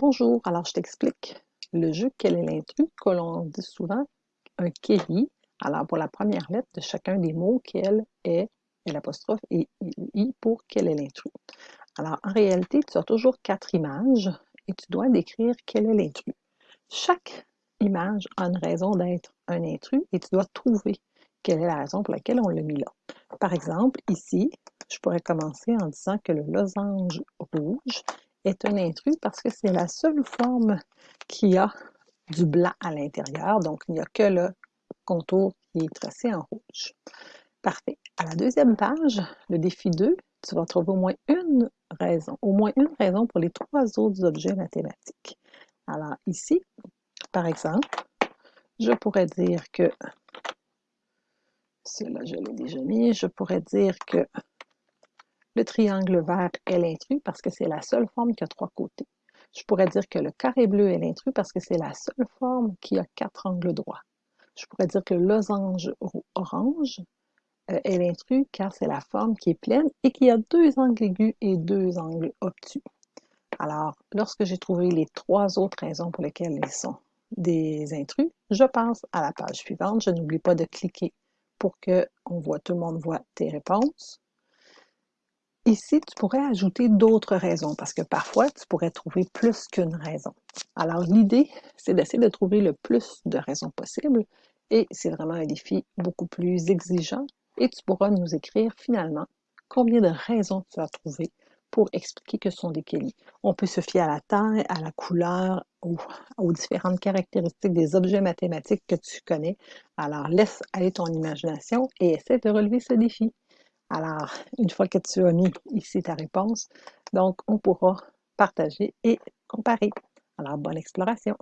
Bonjour, alors je t'explique le jeu Quel est l'intrus que l'on dit souvent un Kelly. Alors pour la première lettre de chacun des mots, quel est, l'apostrophe et i pour quel est l'intrus. Alors en réalité, tu as toujours quatre images et tu dois décrire quel est l'intrus. Chaque image a une raison d'être un intrus et tu dois trouver quelle est la raison pour laquelle on l'a mis là. Par exemple, ici, je pourrais commencer en disant que le losange rouge est un intrus parce que c'est la seule forme qui a du blanc à l'intérieur, donc il n'y a que le contour qui est tracé en rouge. Parfait. À la deuxième page, le défi 2, tu vas trouver au moins une raison, au moins une raison pour les trois autres objets mathématiques. Alors ici, par exemple, je pourrais dire que, cela je l'ai déjà mis, je pourrais dire que le triangle vert est l'intrus parce que c'est la seule forme qui a trois côtés. Je pourrais dire que le carré bleu est l'intrus parce que c'est la seule forme qui a quatre angles droits. Je pourrais dire que le losange orange euh, est l'intrus car c'est la forme qui est pleine et qui a deux angles aigus et deux angles obtus. Alors, lorsque j'ai trouvé les trois autres raisons pour lesquelles ils sont des intrus, je passe à la page suivante. Je n'oublie pas de cliquer pour que tout le monde voit tes réponses. Ici, tu pourrais ajouter d'autres raisons? Parce que parfois, tu pourrais trouver plus qu'une raison. Alors, l'idée, c'est d'essayer de trouver le plus de raisons possibles et c'est vraiment un défi beaucoup plus exigeant et tu pourras nous écrire finalement combien de raisons tu as trouvé pour expliquer que ce sont des kélis. On peut se fier à la taille, à la couleur, ou aux différentes caractéristiques des objets mathématiques que tu connais. Alors, laisse aller ton imagination et essaie de relever ce défi. Alors, une fois que tu as mis ici ta réponse, donc on pourra partager et comparer. Alors, bonne exploration!